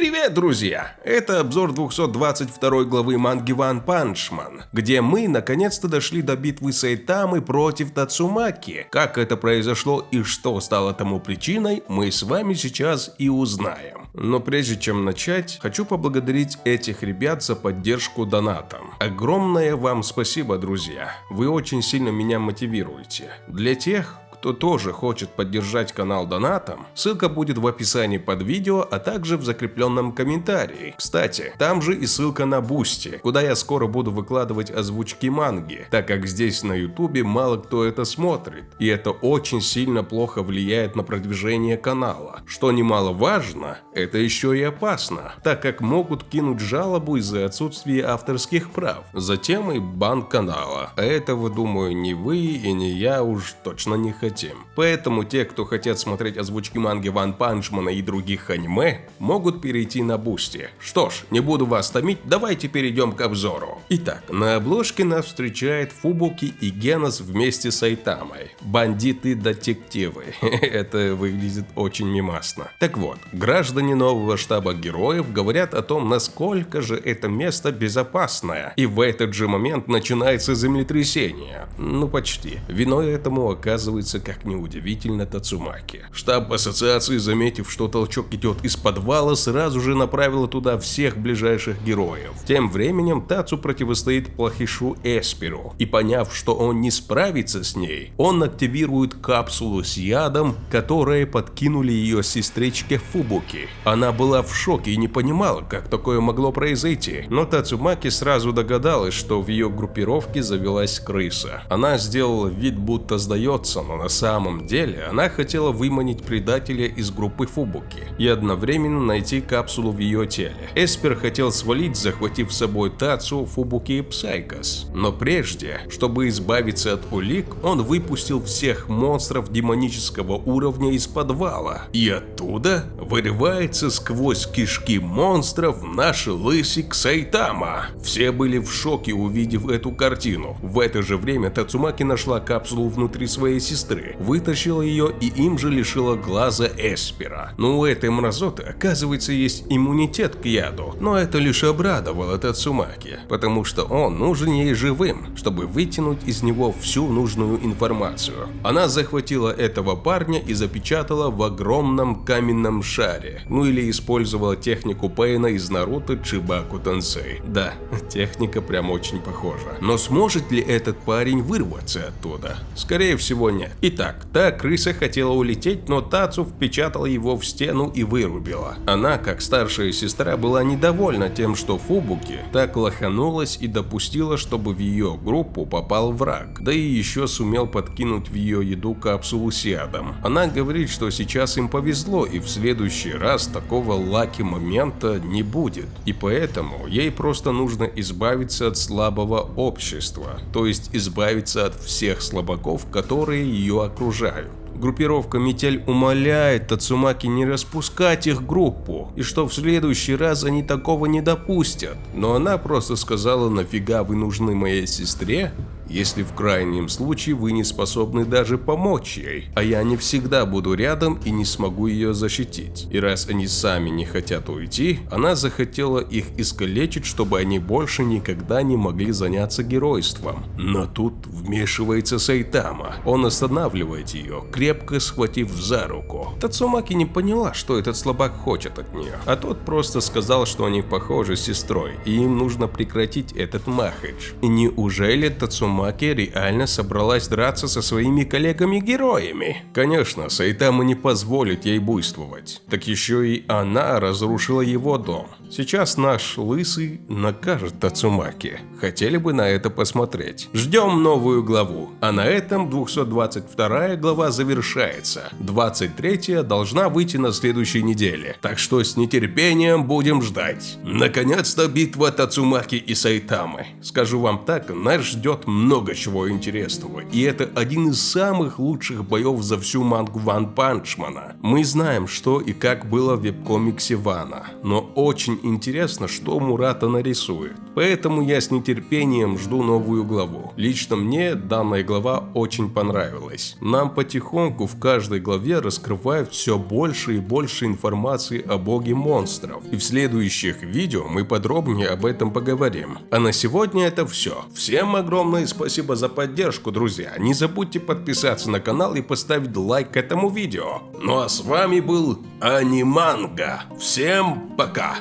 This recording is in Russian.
Привет, друзья! Это обзор 222 главы манги Ван Панчман, где мы наконец-то дошли до битвы Сайтамы против Тацумаки. Как это произошло и что стало тому причиной, мы с вами сейчас и узнаем. Но прежде чем начать, хочу поблагодарить этих ребят за поддержку донатом. Огромное вам спасибо, друзья. Вы очень сильно меня мотивируете. Для тех, кто тоже хочет поддержать канал донатом, ссылка будет в описании под видео, а также в закрепленном комментарии. Кстати, там же и ссылка на Бусти, куда я скоро буду выкладывать озвучки манги, так как здесь на ютубе мало кто это смотрит, и это очень сильно плохо влияет на продвижение канала. Что немаловажно, это еще и опасно, так как могут кинуть жалобу из-за отсутствия авторских прав. Затем и бан канала, а этого, думаю, ни вы и ни я уж точно не хотим хотим. Поэтому те, кто хотят смотреть озвучки манги Ван Панчмана и других аниме, могут перейти на Бусти. Что ж, не буду вас томить, давайте перейдем к обзору. Итак, на обложке нас встречает Фубуки и Генос вместе с Сайтамой. Бандиты-детективы. Это выглядит очень мимасно. Так вот, граждане нового штаба героев говорят о том, насколько же это место безопасное. И в этот же момент начинается землетрясение. Ну почти. Виной этому оказывается как неудивительно, Тацумаки. Штаб ассоциации, заметив, что толчок идет из подвала, сразу же направила туда всех ближайших героев. Тем временем Тацу противостоит плохишу Эспиру, и поняв, что он не справится с ней, он активирует капсулу с ядом, которые подкинули ее сестричке Фубуки. Она была в шоке и не понимала, как такое могло произойти, но Тацумаки сразу догадалась, что в ее группировке завелась крыса. Она сделала вид, будто сдается, но на самом деле она хотела выманить предателя из группы Фубуки и одновременно найти капсулу в ее теле. Эспер хотел свалить, захватив с собой Тацу, Фубуки и Псайкос. Но прежде, чтобы избавиться от улик, он выпустил всех монстров демонического уровня из подвала. И оттуда вырывается сквозь кишки монстров наш лысик Сайтама. Все были в шоке, увидев эту картину. В это же время Тацумаки нашла капсулу внутри своей сестры сестры, вытащила ее и им же лишила глаза Эспера. Но у этой мразоты, оказывается, есть иммунитет к яду, но это лишь обрадовало Тацумаки, потому что он нужен ей живым, чтобы вытянуть из него всю нужную информацию. Она захватила этого парня и запечатала в огромном каменном шаре, ну или использовала технику Пейна из Наруто Чибаку Тенсей. Да, техника прям очень похожа. Но сможет ли этот парень вырваться оттуда? Скорее всего нет. И Итак, та крыса хотела улететь, но Тацу впечатала его в стену и вырубила. Она, как старшая сестра, была недовольна тем, что Фубуки так лоханулась и допустила, чтобы в ее группу попал враг, да и еще сумел подкинуть в ее еду капсулу с ядом. Она говорит, что сейчас им повезло и в следующий раз такого лаки момента не будет, и поэтому ей просто нужно избавиться от слабого общества, то есть избавиться от всех слабаков, которые ее окружают. Группировка Метель умоляет Тацумаки не распускать их группу, и что в следующий раз они такого не допустят. Но она просто сказала, нафига вы нужны моей сестре, если в крайнем случае вы не способны даже помочь ей, а я не всегда буду рядом и не смогу ее защитить. И раз они сами не хотят уйти, она захотела их искалечить, чтобы они больше никогда не могли заняться геройством. Но тут вмешивается Сайтама. Он останавливает ее, крепко схватив за руку. Тацумаки не поняла, что этот слабак хочет от нее, а тот просто сказал, что они похожи с сестрой, и им нужно прекратить этот махач. И неужели Тацумаки Маки реально собралась драться со своими коллегами-героями. Конечно, Сайтама не позволит ей буйствовать. Так еще и она разрушила его дом. Сейчас наш лысый накажет Тацумаки. Хотели бы на это посмотреть. Ждем новую главу. А на этом 222 глава завершается. 23 должна выйти на следующей неделе. Так что с нетерпением будем ждать. Наконец-то битва Тацумаки и Сайтамы. Скажу вам так, нас ждет много чего интересного, и это один из самых лучших боев за всю мангу Ван Панчмана. Мы знаем, что и как было в веб-комиксе Вана, но очень интересно, что Мурата нарисует. Поэтому я с нетерпением жду новую главу. Лично мне данная глава очень понравилась. Нам потихоньку в каждой главе раскрывают все больше и больше информации о боге монстров. И в следующих видео мы подробнее об этом поговорим. А на сегодня это все. Всем огромное спасибо за поддержку, друзья. Не забудьте подписаться на канал и поставить лайк этому видео. Ну а с вами был Аниманга. Всем пока!